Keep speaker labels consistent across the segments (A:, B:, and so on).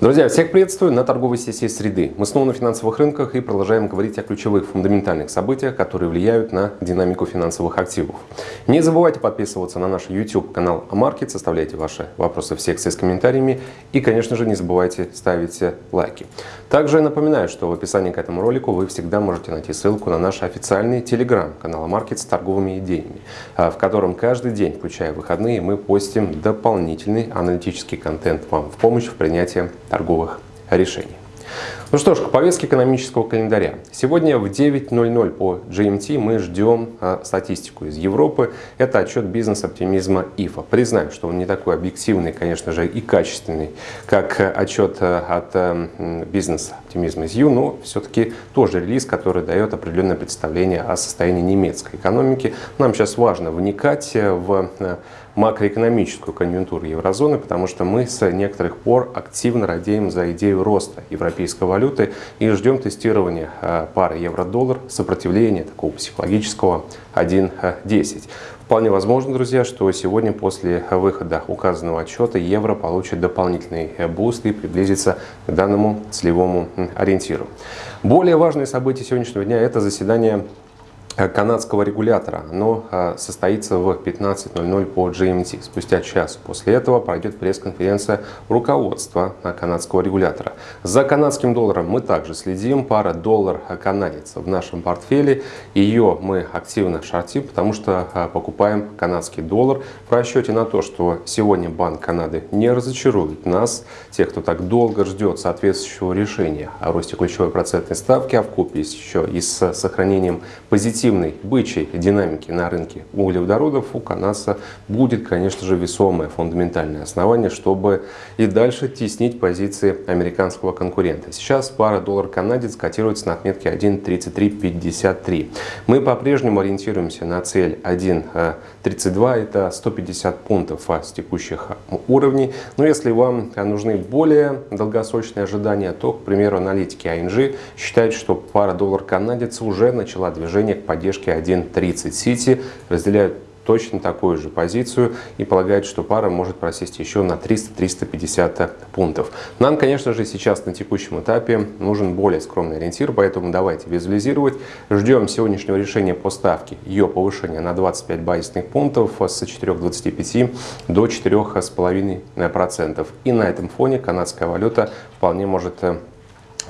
A: Друзья, всех приветствую на торговой сессии среды. Мы снова на финансовых рынках и продолжаем говорить о ключевых фундаментальных событиях, которые влияют на динамику финансовых активов. Не забывайте подписываться на наш YouTube канал Амаркет, составляйте ваши вопросы в секции с комментариями и, конечно же, не забывайте ставить лайки. Также напоминаю, что в описании к этому ролику вы всегда можете найти ссылку на наш официальный телеграм-канал Амаркет с торговыми идеями, в котором каждый день, включая выходные, мы постим дополнительный аналитический контент вам в помощь в принятии торговых решений. Ну что ж, к повестке экономического календаря. Сегодня в 9.00 по GMT мы ждем а, статистику из Европы. Это отчет бизнес-оптимизма ИФА. Признаю, что он не такой объективный, конечно же, и качественный, как отчет а, от а, бизнес-оптимизма из Ю, но все-таки тоже релиз, который дает определенное представление о состоянии немецкой экономики. Нам сейчас важно вникать в макроэкономическую конъюнктуру еврозоны, потому что мы с некоторых пор активно радеем за идею роста европейской валюты и ждем тестирования э, пары евро-доллар, сопротивления такого психологического 1.10. Вполне возможно, друзья, что сегодня после выхода указанного отчета евро получит дополнительный буст и приблизится к данному целевому ориентиру. Более важные события сегодняшнего дня – это заседание Э, канадского регулятора. Оно э, состоится в 15.00 по GMT. Спустя час после этого пройдет пресс-конференция руководства э, канадского регулятора. За канадским долларом мы также следим. Пара доллар-канадец в нашем портфеле. Ее мы активно шортим, потому что покупаем канадский доллар в расчете на то, что сегодня Банк Канады не разочарует нас, тех, кто так долго ждет соответствующего решения о росте ключевой процентной ставки, а в купе еще и с сохранением позитивного активной бычьей динамики на рынке углеводородов у Канаса будет, конечно же, весомое фундаментальное основание, чтобы и дальше теснить позиции американского конкурента. Сейчас пара доллар-канадец котируется на отметке 1.3353. Мы по-прежнему ориентируемся на цель 1.32, это 150 пунктов с текущих уровней. Но если вам нужны более долгосрочные ожидания, то, к примеру, аналитики ING считают, что пара доллар-канадец уже начала движение к поддержке поддержки 1.30. Сити разделяют точно такую же позицию и полагают, что пара может просесть еще на 300-350 пунктов. Нам, конечно же, сейчас на текущем этапе нужен более скромный ориентир, поэтому давайте визуализировать. Ждем сегодняшнего решения по ставке, ее повышения на 25 базисных пунктов с 4,25 до 4,5%. И на этом фоне канадская валюта вполне может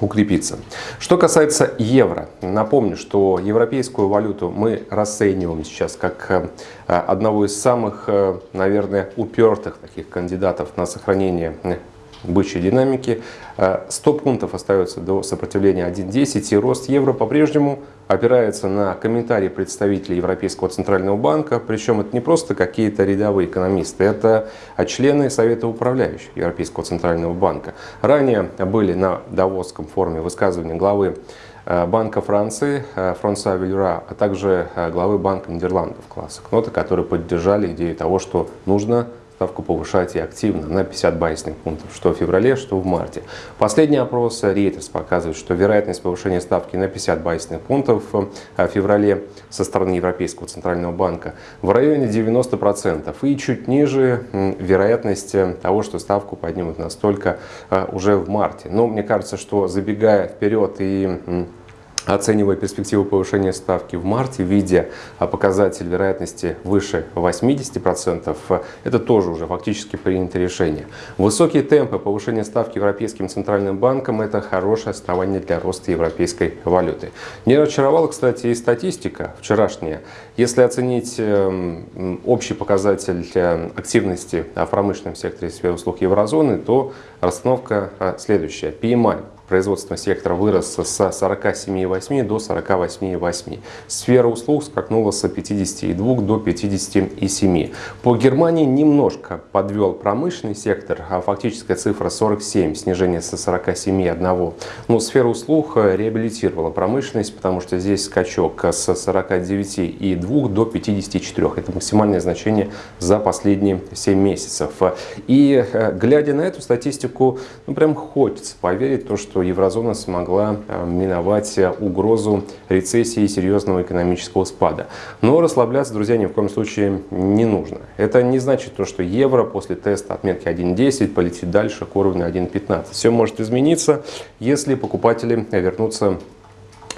A: укрепиться. Что касается евро, напомню, что европейскую валюту мы расцениваем сейчас как э, одного из самых, э, наверное, упертых таких кандидатов на сохранение бычьей динамики. 100 э, пунктов остается до сопротивления 1.10 и рост евро по-прежнему опирается на комментарии представителей Европейского Центрального банка, причем это не просто какие-то рядовые экономисты, это члены Совета управляющих Европейского Центрального банка. Ранее были на Давосском форуме высказывания главы э, Банка Франции э, Франсуа Вильюра, а также главы Банка Нидерландов класса Кнота, которые поддержали идею того, что нужно ставку повышать и активно на 50 базисных пунктов, что в феврале, что в марте. Последний опрос Reuters показывает, что вероятность повышения ставки на 50 базисных пунктов э, в феврале со стороны Европейского Центрального банка в районе 90% и чуть ниже вероятность э, того, что ставку поднимут настолько э, уже в марте. Но мне кажется, что забегая вперед и оценивая перспективу повышения ставки в марте, видя показатель вероятности выше 80%, это тоже уже фактически принято решение. Высокие темпы повышения ставки Европейским Центральным банком – это хорошее основание для роста европейской валюты. Не разочаровала, кстати, и статистика вчерашняя. Если оценить эм, общий показатель э, активности в промышленном секторе сферы услуг еврозоны, то расстановка следующая. PMI производственного сектора вырос с 47,8 до 48,8. Сфера услуг скакнула с 52 до 57. По Германии немножко подвел промышленный сектор, а фактическая цифра 47, снижение со 47,1. Но сфера услуг реабилитировала промышленность, потому что здесь скачок с 49,2 до 54. Это максимальное значение за последние 7 месяцев. И э, глядя на эту статистику, ну прям хочется поверить, то, что что еврозона смогла миновать угрозу рецессии и серьезного экономического спада. Но расслабляться, друзья, ни в коем случае не нужно. Это не значит то, что евро после теста отметки 1.10 полетит дальше к уровню 1.15. Все может измениться, если покупатели вернутся Э,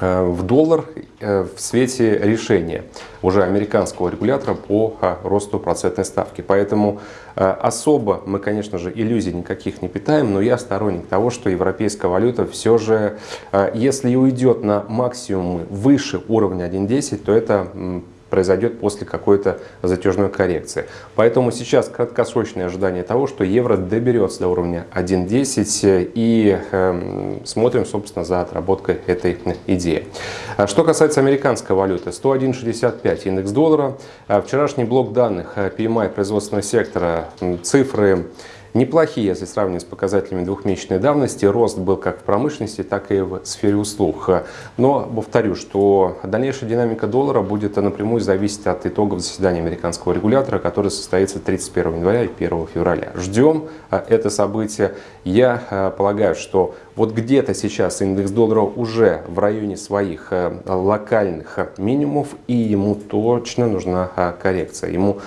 A: в доллар э, в свете решения уже американского регулятора по э, росту процентной ставки. Поэтому особо мы, конечно же, иллюзий никаких не питаем, но я сторонник того, что европейская валюта все же, если и уйдет на максимумы выше уровня 1.10, то это произойдет после какой-то затяжной коррекции. Поэтому сейчас краткосрочное ожидание того, что евро доберется до уровня 1.10 и э, смотрим, собственно, за отработкой этой идеи. А что касается американской валюты, 101.65 индекс доллара. А вчерашний блок данных э, PMI производственного сектора, цифры неплохие, если сравнивать с показателями двухмесячной давности. Рост был как в промышленности, так и в сфере услуг. Но повторю, что дальнейшая динамика доллара будет напрямую зависеть от итогов заседания американского регулятора, который состоится 31 января и 1 февраля. Ждем а, это событие. Я а, полагаю, что вот где-то сейчас индекс доллара уже в районе своих а, локальных минимумов, и ему точно нужна коррекция. Ему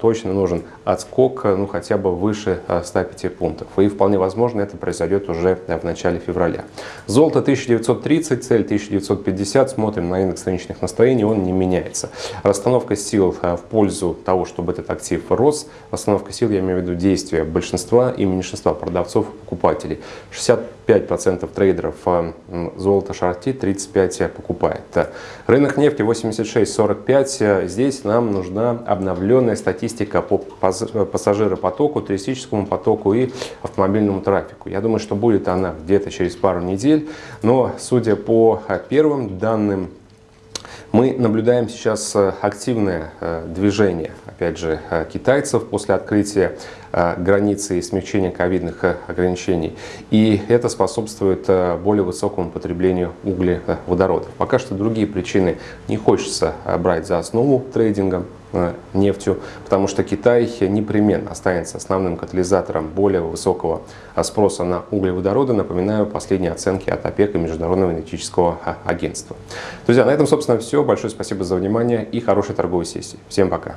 A: точно нужен отскок, ну хотя бы выше 105 пунктов. И вполне возможно это произойдет уже в начале февраля. Золото 1930, цель 1950. Смотрим на индекс рыночных настроений, он не меняется. Расстановка сил в пользу того, чтобы этот актив рос. Расстановка сил, я имею в виду действия большинства и меньшинства продавцов покупателей. 65% трейдеров золото шортит, 35% покупает. Рынок нефти 86.45. Здесь нам нужна обновленная статистика по пассажиропотоку, туристическому потоку и автомобильному трафику. Я думаю, что будет она где-то через пару недель, но судя по первым данным, мы наблюдаем сейчас э, активное э, движение, опять же, э, китайцев после открытия границы и смягчения ковидных ограничений. И это способствует более высокому потреблению углеводородов. Пока что другие причины не хочется брать за основу трейдинга. Э, нефтью, потому что Китай непременно останется основным катализатором более высокого спроса на углеводороды. Напоминаю последние оценки от ОПЕК и Международного энергетического а, агентства. Друзья, на этом, собственно, все. Большое спасибо за внимание и хорошей торговой сессии. Всем пока!